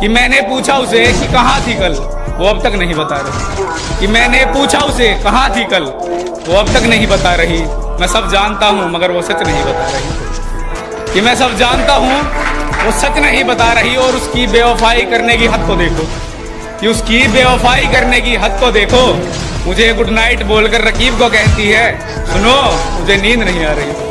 कि मैंने पूछा उसे कि कहाँ थी कल? वो अब तक नहीं बता रही। कि मैंने पूछा उसे कहाँ थी कल? वो अब तक नहीं बता रही। मैं सब जानता हूँ, मगर वो सच नहीं बता रही। कि मैं सब जानता हूँ, वो सच नहीं बता रही और उसकी बेवफाई करने की हद को देखो। कि उसकी बेवफाई करने की हद को देखो। मुझे गुड नाइट बोलकर रकीब को कहती है, सुनो, मुझे नींद नहीं आ रही।